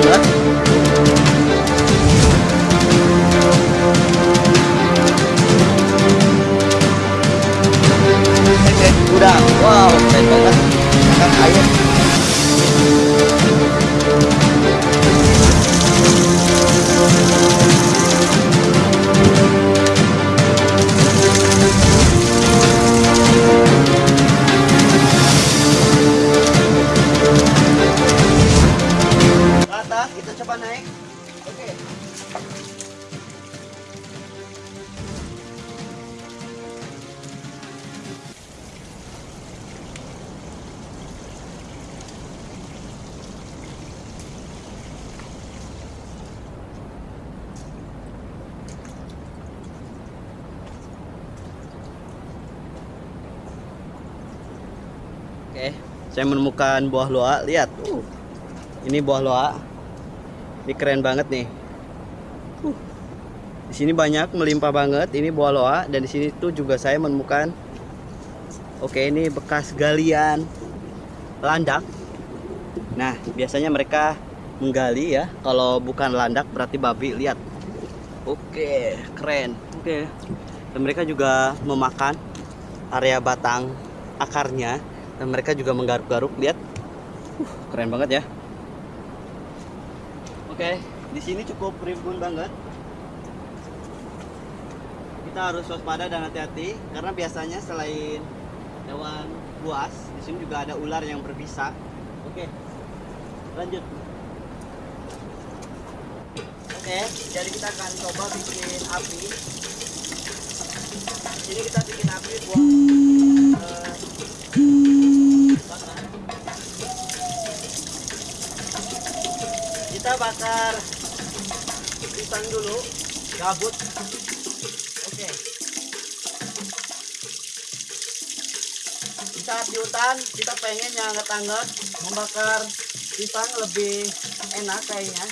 cukup Oke, saya menemukan buah loa. Lihat, uh, ini buah loa. Ini keren banget nih. Uh, di sini banyak melimpah banget. Ini buah loa dan di sini tuh juga saya menemukan. Oke, ini bekas galian landak. Nah, biasanya mereka menggali ya. Kalau bukan landak berarti babi. Lihat. Oke, keren. Oke. Dan mereka juga memakan area batang akarnya dan mereka juga menggaruk-garuk. Lihat. Uh, keren banget ya. Oke, di sini cukup rimbun banget. Kita harus waspada dan hati-hati karena biasanya selain hewan buas, di sini juga ada ular yang berbisa. Oke, lanjut. Oke, jadi kita akan coba bikin api. Ini kita bikin api buat eh, bakar. kita bakar pisang dulu gabut oke. Di saat di hutan kita pengen yang hangat-hangat membakar pisang lebih enak kayaknya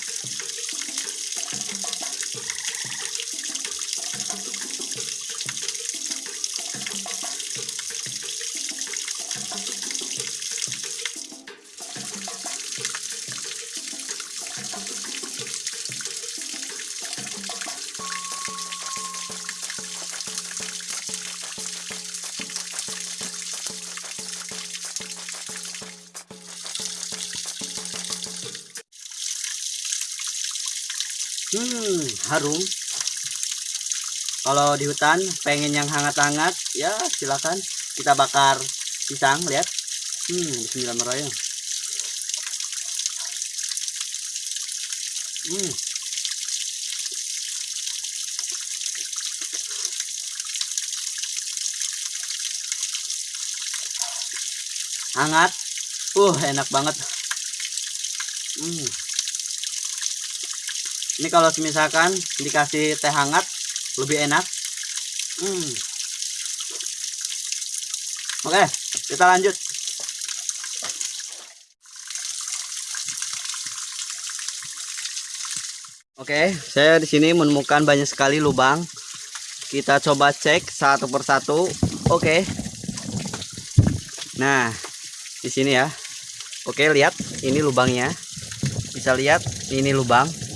Hmm, harum. Kalau di hutan pengen yang hangat-hangat, ya silakan kita bakar pisang, lihat. Hmm, bismillahirrahmanirrahim. Hmm. Hangat. Uh, enak banget. Hmm. Ini kalau misalkan dikasih teh hangat lebih enak. Hmm. Oke, kita lanjut. Oke, saya di sini menemukan banyak sekali lubang. Kita coba cek satu persatu. Oke. Nah, di sini ya. Oke, lihat ini lubangnya. Bisa lihat ini lubang.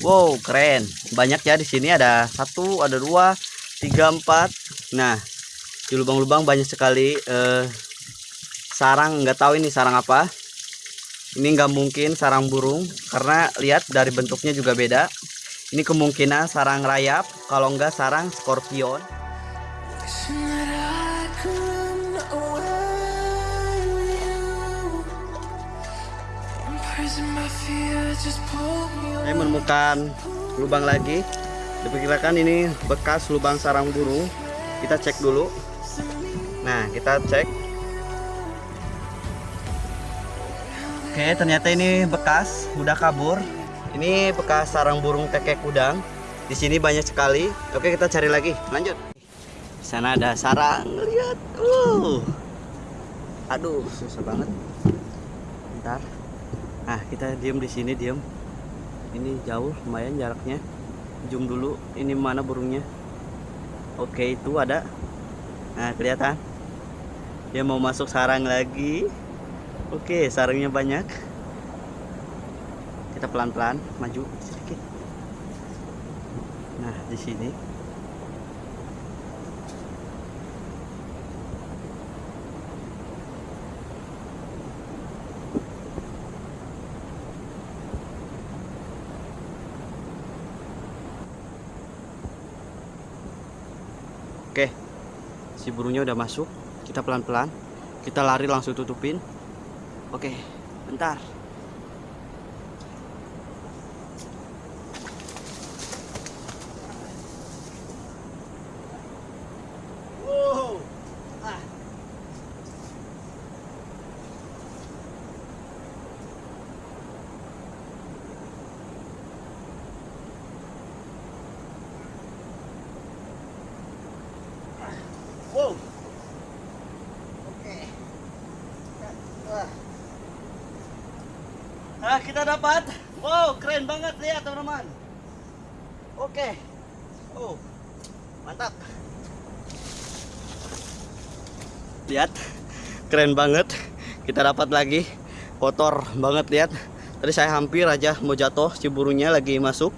Wow, keren. Banyak ya di sini ada satu, ada dua, tiga, empat. Nah, di lubang-lubang banyak sekali eh, sarang. Nggak tahu ini sarang apa. Ini nggak mungkin sarang burung karena lihat dari bentuknya juga beda. Ini kemungkinan sarang rayap, kalau nggak sarang skorpion. Saya menemukan lubang lagi. Diperkirakan ini bekas lubang sarang burung. Kita cek dulu. Nah, kita cek. Oke, ternyata ini bekas, udah kabur. Ini bekas sarang burung kekek udang. Di sini banyak sekali. Oke, kita cari lagi. Lanjut. Di sana ada sarang. Lihat. Uh. Aduh, susah banget. Bentar. Nah, kita diem di sini, diem. Ini jauh, lumayan jaraknya. Zoom dulu. Ini mana burungnya? Oke, itu ada. Nah, kelihatan. Dia mau masuk sarang lagi. Oke, sarangnya banyak. kita pelan-pelan maju sedikit nah di sini Oke, si burungnya udah masuk. Kita pelan-pelan. Kita lari langsung tutupin. Oke, bentar. Wow. Ah. Wow. Oke. Wah. Ah, kita dapat. Wow, keren banget lihat teman-teman. Oke. Oh. Mantap. Lihat. Keren banget. Kita dapat lagi. Kotor banget lihat. Tadi saya hampir aja mau jatuh si burungnya lagi masuk.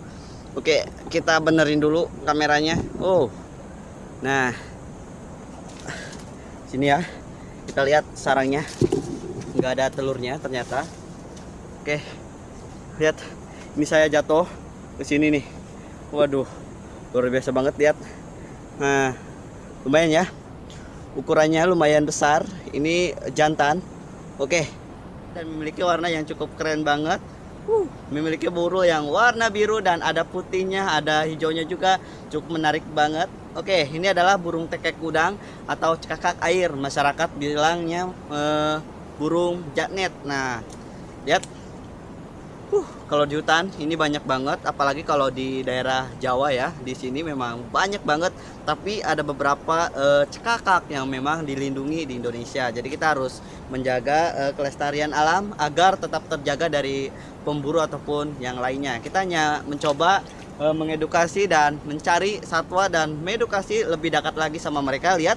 Oke, kita benerin dulu kameranya. Oh. Nah, sini ya kita lihat sarangnya nggak ada telurnya ternyata oke lihat. Ini saya jatuh ke sini nih. Waduh luar biasa banget lihat. Nah lumayan ya. Ukurannya lumayan besar. Ini jantan. Oke. Dan memiliki warna yang cukup keren banget. Uh, memiliki burul yang warna biru dan ada putihnya, ada hijaunya juga, cukup menarik banget. Oke, ini adalah burung tekek udang atau cekakak air. Masyarakat bilangnya eh, burung jaknet. Nah, lihat. Uh, kalau di hutan ini banyak banget, apalagi kalau di daerah Jawa ya. Di sini memang banyak banget, tapi ada beberapa eh, cekakak yang memang dilindungi di Indonesia. Jadi kita harus menjaga eh, kelestarian alam agar tetap terjaga dari pemburu ataupun yang lainnya. Kita hanya mencoba eh, mengedukasi dan mencari satwa dan mengedukasi lebih dekat lagi sama mereka. Lihat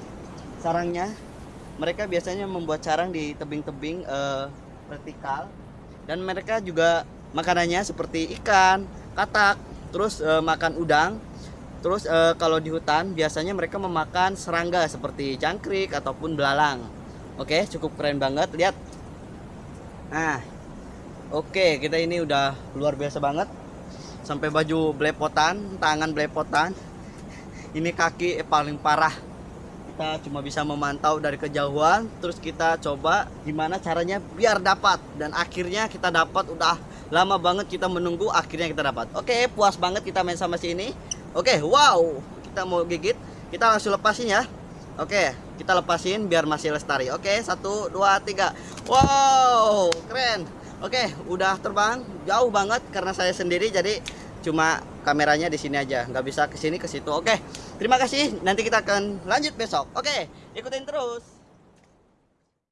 sarangnya. Mereka biasanya membuat sarang di tebing-tebing eh, vertikal dan mereka juga makanannya seperti ikan, katak, terus eh, makan udang. Terus eh, kalau di hutan biasanya mereka memakan serangga seperti jangkrik ataupun belalang. Oke, cukup keren banget. Lihat. Nah, Oke, kita ini udah luar biasa banget. Sampai baju belepotan, tangan belepotan. Ini kaki paling parah. Kita cuma bisa memantau dari kejauhan, terus kita coba gimana caranya biar dapat dan akhirnya kita dapat udah lama banget kita menunggu akhirnya kita dapat. Oke, puas banget kita main sama si ini. Oke, wow. Kita mau gigit, kita langsung lepasin ya. Oke, kita lepasin biar masih lestari. Oke, satu, dua, tiga. Wow, keren. Oke, udah terbang jauh banget karena saya sendiri jadi cuma kameranya di sini aja, nggak bisa ke sini ke situ. Oke, terima kasih. Nanti kita akan lanjut besok. Oke, ikutin terus.